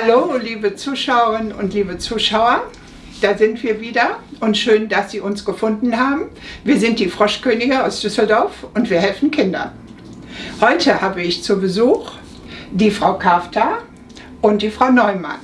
Hallo, liebe Zuschauerinnen und liebe Zuschauer. Da sind wir wieder und schön, dass Sie uns gefunden haben. Wir sind die Froschkönige aus Düsseldorf und wir helfen Kindern. Heute habe ich zu Besuch die Frau Kafta und die Frau Neumann.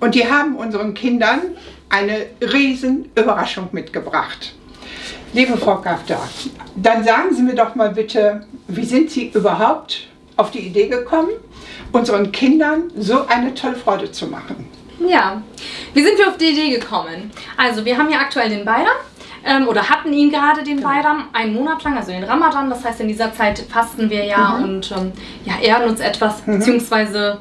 Und die haben unseren Kindern eine riesen Überraschung mitgebracht. Liebe Frau Kafta, dann sagen Sie mir doch mal bitte, wie sind Sie überhaupt auf die Idee gekommen, unseren Kindern so eine tolle Freude zu machen? Ja, wie sind wir auf die Idee gekommen? Also wir haben ja aktuell den Bayram ähm, oder hatten ihn gerade den Genau. Bayram einen Monat lang, also den Ramadan. Das heißt, in dieser Zeit fasten wir ja Mhm. und ähm, ja, ehren uns etwas, beziehungsweise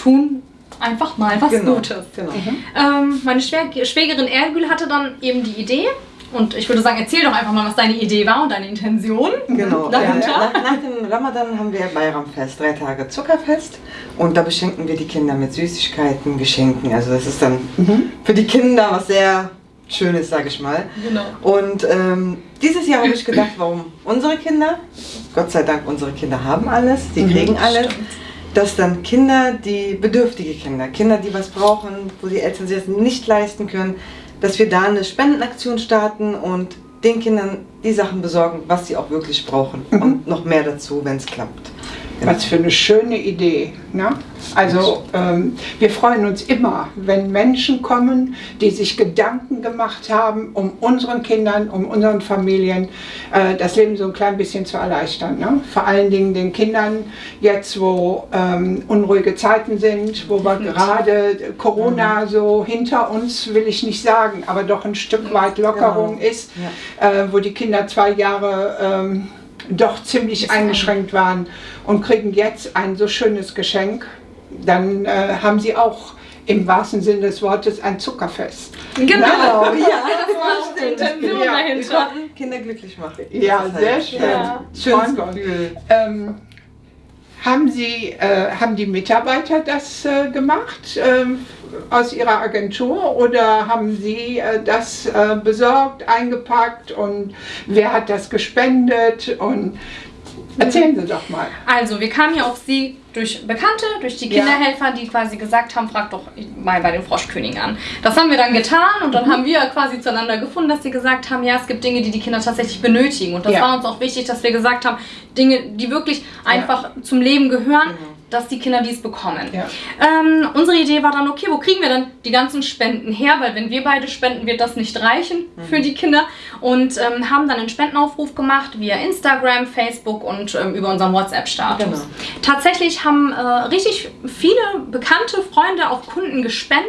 tun einfach mal was Genau, Gutes. genau. Ähm, meine Schwäg Schwägerin Ergül hatte dann eben die Idee. Und ich würde sagen, erzähl doch einfach mal, was deine Idee war und deine Intention. Genau. Dahinter? Ja, nach, nach dem Ramadan haben wir Bayramfest, drei Tage Zuckerfest. Und da beschenken wir die Kinder mit Süßigkeiten, Geschenken. Also das ist dann für die Kinder was sehr Schönes, sage ich mal. Genau. Und ähm, dieses Jahr habe ich gedacht, warum unsere Kinder, Gott sei Dank, unsere Kinder haben alles, die kriegen alles, dass dann Kinder, die bedürftige Kinder, Kinder, die was brauchen, wo die Eltern sich das nicht leisten können, dass wir da eine Spendenaktion starten und den Kindern die Sachen besorgen, was sie auch wirklich brauchen. Und noch mehr dazu, wenn es klappt. Was für eine schöne Idee. Ne? Also ähm, wir freuen uns immer, wenn Menschen kommen, die sich Gedanken gemacht haben, um unseren Kindern, um unseren Familien äh, das Leben so ein klein bisschen zu erleichtern. Ne? Vor allen Dingen den Kindern jetzt, wo ähm, unruhige Zeiten sind, wo wir gerade Corona so hinter uns, will ich nicht sagen, aber doch ein Stück weit Lockerung Genau. ist, äh, wo die Kinder zwei Jahre ähm, doch ziemlich eingeschränkt waren und kriegen jetzt ein so schönes Geschenk, dann äh, haben sie auch im wahrsten Sinne des Wortes ein Zuckerfest. Genau. ja, Das war auch die Ja, dahinter. Kinder glücklich machen. Ja, sehr halt, schön. Ja. Schönes. Gefühl. Ähm, haben, Sie, äh, haben die Mitarbeiter das äh, gemacht ähm, aus Ihrer Agentur oder haben Sie äh, das äh, besorgt, eingepackt und wer hat das gespendet? Und erzählen Sie doch mal. Also, wir kamen ja auf sie durch Bekannte, durch die Kinderhelfer, die quasi gesagt haben, frag doch mal bei den Froschkönigen an. Das haben wir dann getan und Mhm. dann haben wir quasi zueinander gefunden, dass sie gesagt haben, ja, es gibt Dinge, die die Kinder tatsächlich benötigen. Und das Ja. war uns auch wichtig, dass wir gesagt haben, Dinge, die wirklich einfach zum Leben gehören, dass die Kinder dies bekommen. Ja. Ähm, unsere Idee war dann, okay, wo kriegen wir denn die ganzen Spenden her? Weil wenn wir beide spenden, wird das nicht reichen für die Kinder. Und ähm, haben dann einen Spendenaufruf gemacht via Instagram, Facebook und ähm, über unseren WhatsApp-Status. Genau. Tatsächlich haben äh, richtig viele bekannte Freunde, auch Kunden gespendet.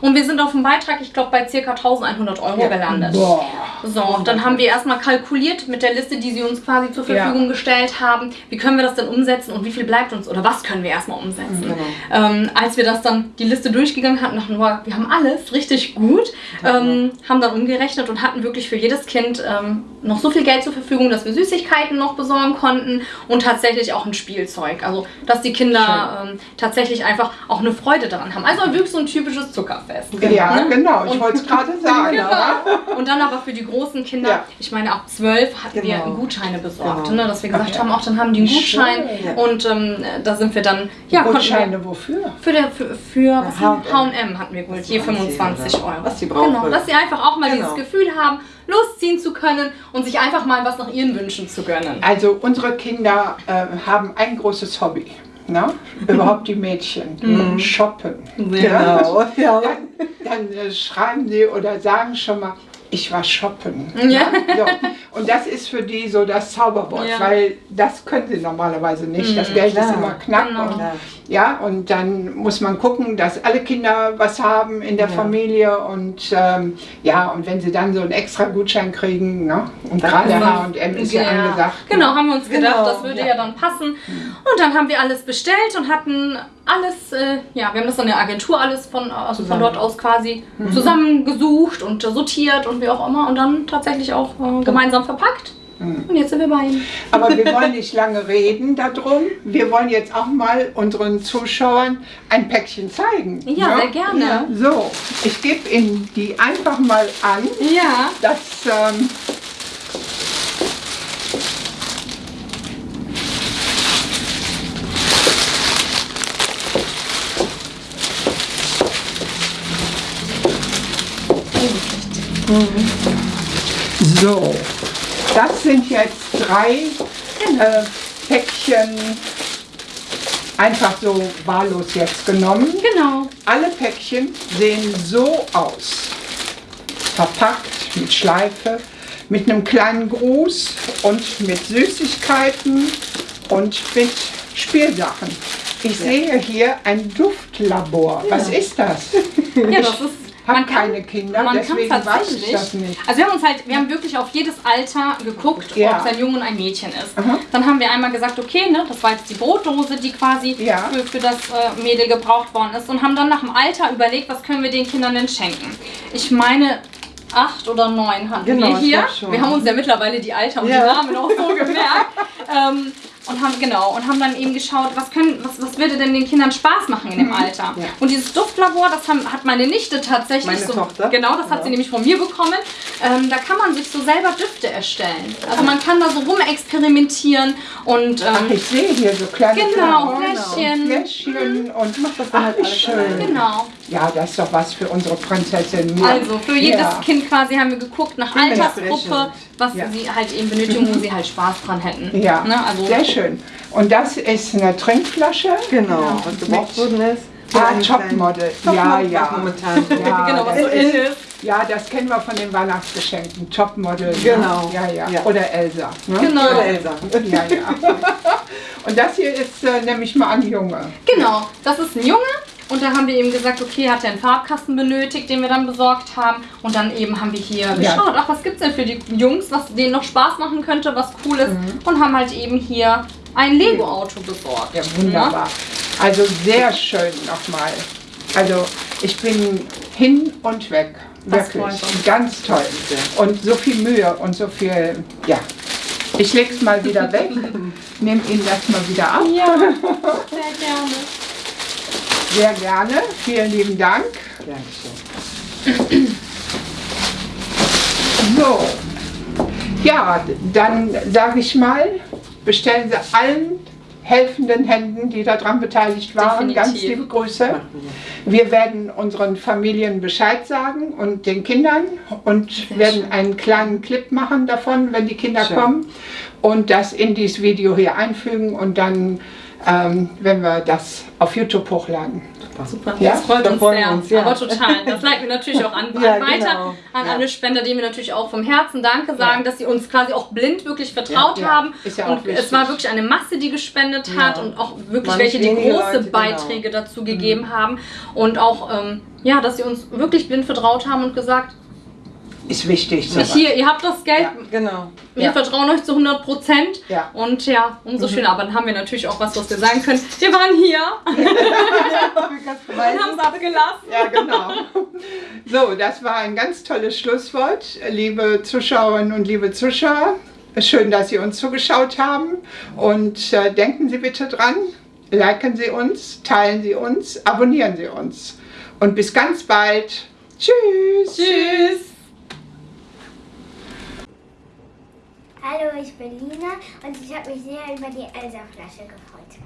Und wir sind auf dem Beitrag, ich glaube, bei ca. 1100 Euro Ja. gelandet. Boah. So, dann haben wir erstmal kalkuliert mit der Liste, die sie uns quasi zur Ja. Verfügung gestellt haben. Wie können wir das denn umsetzen und wie viel bleibt uns oder was können wir erstmal umsetzen? Genau. Ähm, als wir das dann die Liste durchgegangen hatten, dachten wir, wir haben alles richtig gut, ähm, haben dann umgerechnet und hatten wirklich für jedes Kind ähm, noch so viel Geld zur Verfügung, dass wir Süßigkeiten noch besorgen konnten und tatsächlich auch ein Spielzeug. Also, dass die Kinder ähm, tatsächlich einfach auch eine Freude daran haben. Also wirklich so ein typisches Zuckerfest. Ja, Ne? genau, ich wollte es gerade sagen. Genau. Und dann aber für die großen Kinder, Ja. ich meine, ab zwölf hatten wir Genau. Gutscheine besorgt, Genau. ne, dass wir gesagt ja. haben, auch dann haben die einen Gutschein Schön. Und ähm, da sind wir dann, ja, Gutscheine wofür? für, der, für? H&M. Hatten wir geholt, Was je sie anziehen 25 oder Euro. was sie brauchen. Genau, dass sie einfach auch mal Genau. dieses Gefühl haben, losziehen zu können und sich einfach mal was nach ihren Wünschen zu gönnen. Also unsere Kinder äh, haben ein großes Hobby. Ne? Überhaupt die Mädchen. Shoppen. Genau. Ja. Dann, dann äh, schreiben sie oder sagen schon mal, ich war shoppen. Ja. So. Und das ist für die so das Zauberwort, Ja. weil das können sie normalerweise nicht. Das Geld ist klar. immer knapp. Genau. Und, Ja. ja, und dann muss man gucken, dass alle Kinder was haben in der Ja. Familie. Und ähm, ja, und wenn sie dann so einen extra Gutschein kriegen, ne? und Dann gerade ist H&M ist ja, angesagt. Genau, haben wir uns gedacht, Genau, das würde ja. ja. dann passen. Und dann haben wir alles bestellt und hatten alles, äh, ja, wir haben das in der Agentur alles von, also von dort aus quasi zusammengesucht und sortiert und wie auch immer und dann tatsächlich auch äh, gemeinsam verpackt. Und jetzt sind wir bei Ihnen. Aber wir wollen nicht lange reden darum. Wir wollen jetzt auch mal unseren Zuschauern ein Päckchen zeigen. Ja, ne? sehr gerne. So, ich gebe Ihnen die einfach mal an. Ja. Das, ähm, So, das sind jetzt drei äh, Päckchen einfach so wahllos jetzt genommen. Genau. Alle Päckchen sehen so aus. Verpackt mit Schleife, mit einem kleinen Gruß und mit Süßigkeiten und mit Spielsachen. Ich sehe hier ein Duftlabor. Was ist das? Ja, das ist. Hab keine Kinder, man deswegen kann weiß ich tatsächlich. das nicht. Also wir haben uns halt, wir haben wirklich auf jedes Alter geguckt, Ja. ob es ein Junge und ein Mädchen ist. Aha. Dann haben wir einmal gesagt, okay, ne, das war jetzt die Brotdose, die quasi Ja. für, für das äh, Mädel gebraucht worden ist und haben dann nach dem Alter überlegt, was können wir den Kindern denn schenken. Ich meine, acht oder neun hatten Genau, wir hier. Wir haben uns ja mittlerweile die Alter und Ja. die Namen auch so gemerkt. ähm, und haben genau und haben dann eben geschaut, was können, was, was würde denn den Kindern Spaß machen in dem Alter. Mhm. Ja. Und dieses Duftlabor, das haben, hat meine Nichte tatsächlich Meine so. Tochter? Genau, das hat Ja. sie nämlich von mir bekommen. Ähm, da kann man sich so selber Düfte erstellen. Also man kann da so rumexperimentieren und Ach, ähm, ich sehe hier so kleine genau, Fläschchen. Fläschchen und das dann Ach, halt schön. Genau. Ja, das ist doch was für unsere Prinzessin. Ja. Also für jedes. Kind quasi haben wir geguckt nach Altersgruppe, was sie halt eben benötigen, wo sie halt Spaß dran hätten. Ja, Ne? Also sehr schön. Und das ist eine Trinkflasche. Genau, was gebraucht worden ist. Ah, Topmodel. Ja, ja. Momentan. Ja, genau, was das so in ist. Ja, das kennen wir von den Weihnachtsgeschenken. Topmodel. Genau. Ja, ja. Ja. Oder Elsa. Ne? Genau. Oder Elsa. Ja, ja. Und das hier ist, äh, nehme ich mal an, Junge. Genau, das ist ein Junge. Und da haben wir eben gesagt, okay, hat er einen Farbkasten benötigt, den wir dann besorgt haben. Und dann eben haben wir hier geschaut, ach, was gibt's denn für die Jungs, was denen noch Spaß machen könnte, was cool ist. Und haben halt eben hier ein Lego-Auto besorgt. Ja, wunderbar. Also sehr schön nochmal. Also ich bin hin und weg. Das Wirklich. Ganz toll. Und so viel Mühe und so viel, ja. Ich leg's mal wieder weg, nehme ihn das mal wieder ab. Ja, sehr gerne. Sehr gerne. Vielen lieben Dank. Dankeschön. So. Ja, dann sage ich mal, bestellen Sie allen helfenden Händen, die daran beteiligt waren, Definitiv. ganz liebe Grüße. Wir. Werden unseren Familien Bescheid sagen und den Kindern und werden einen kleinen Clip machen davon, wenn die Kinder Schön. kommen und das in dieses Video hier einfügen und dann, ähm, wenn wir das auf YouTube hochladen. Super, Ja, das freut uns freuen sehr. uns, ja. Aber total. Das leiten wir natürlich auch an, Ja, an weiter genau. an Ja. alle Spender, denen wir natürlich auch vom Herzen Danke sagen, dass sie uns quasi auch blind wirklich vertraut Ja, ja. haben. Ist ja auch und wichtig. es war wirklich eine Masse, die gespendet hat Ja. und auch wirklich Waren welche, die große Leute, genau. Beiträge dazu gegeben haben. Und auch, ähm, ja, dass sie uns wirklich blind vertraut haben und gesagt, Ist wichtig. ich sowas. hier, ihr habt das Geld, Ja. Genau. wir Ja. vertrauen euch zu 100 Prozent. Ja. Und ja, umso schöner. Aber dann haben wir natürlich auch was, was wir sagen können. Wir waren hier und haben es abgelassen. Ja, genau. So, das war ein ganz tolles Schlusswort. Liebe Zuschauerinnen und liebe Zuschauer, schön, dass Sie uns zugeschaut haben. Und äh, denken Sie bitte dran, liken Sie uns, teilen Sie uns, abonnieren Sie uns. Und bis ganz bald. Tschüss. Tschüss. Hallo, ich bin Lina und ich habe mich sehr über die Elsa-Flasche gefreut.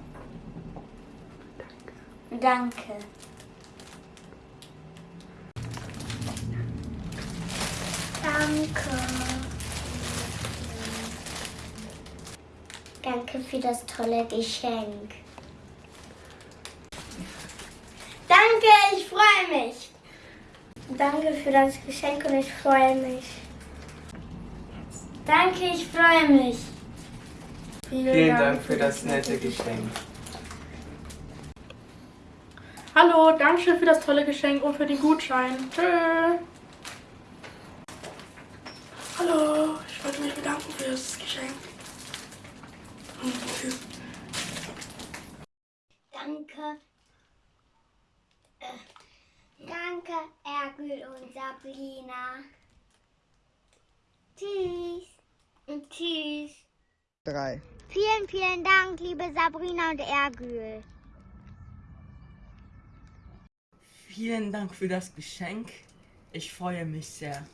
Danke. Danke. Danke für das tolle Geschenk. Danke, ich freue mich. Danke für das Geschenk und ich freue mich. Danke, ich freue mich. Vielen Dank für das nette Geschenk. Hallo, danke schön für das tolle Geschenk und für den Gutschein. Tschö. Hallo, ich wollte mich bedanken für das Geschenk. Danke. Äh, danke, Ergül und Sabrina. Tschüss. Und tschüss. Drei. Vielen, vielen Dank, liebe Sabrina und Ergül. Vielen Dank für das Geschenk. Ich freue mich sehr.